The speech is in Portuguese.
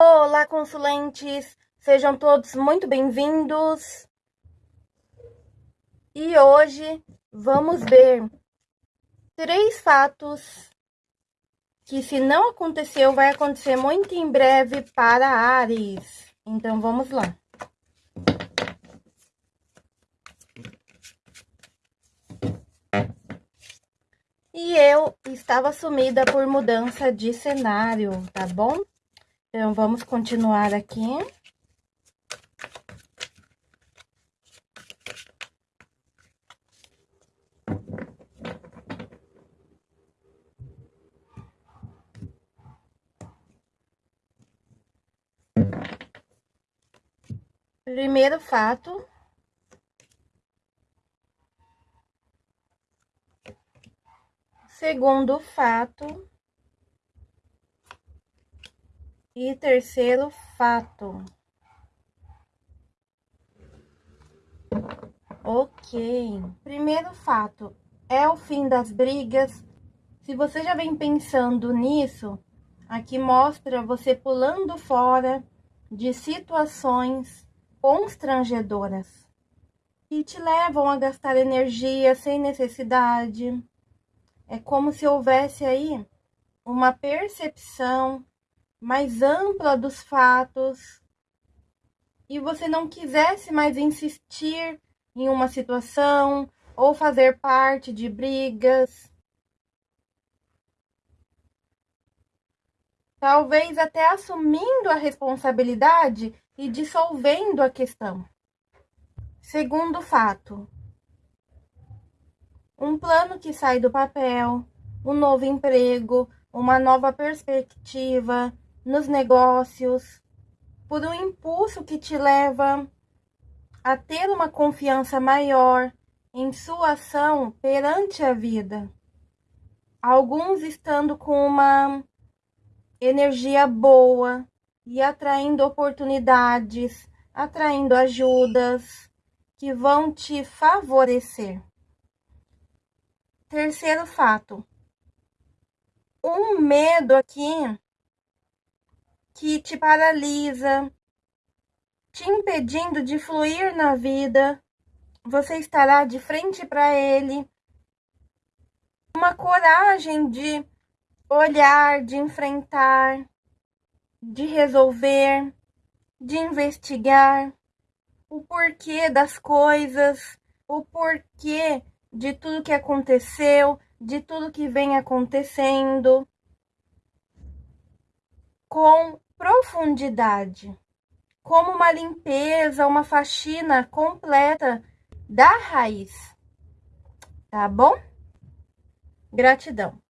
Olá, consulentes! Sejam todos muito bem-vindos. E hoje vamos ver três fatos que, se não aconteceu, vai acontecer muito em breve para Ares. Então, vamos lá. E eu estava sumida por mudança de cenário, tá bom? Então, vamos continuar aqui. Primeiro fato. Segundo fato. E terceiro fato. Ok. Primeiro fato é o fim das brigas. Se você já vem pensando nisso, aqui mostra você pulando fora de situações constrangedoras que te levam a gastar energia sem necessidade. É como se houvesse aí uma percepção mais ampla dos fatos e você não quisesse mais insistir em uma situação ou fazer parte de brigas. Talvez até assumindo a responsabilidade e dissolvendo a questão. Segundo fato, um plano que sai do papel, um novo emprego, uma nova perspectiva, nos negócios, por um impulso que te leva a ter uma confiança maior em sua ação perante a vida. Alguns estando com uma energia boa e atraindo oportunidades, atraindo ajudas que vão te favorecer. Terceiro fato. Um medo aqui que te paralisa, te impedindo de fluir na vida. Você estará de frente para ele. Uma coragem de olhar, de enfrentar, de resolver, de investigar o porquê das coisas, o porquê de tudo que aconteceu, de tudo que vem acontecendo com profundidade, como uma limpeza, uma faxina completa da raiz. Tá bom? Gratidão.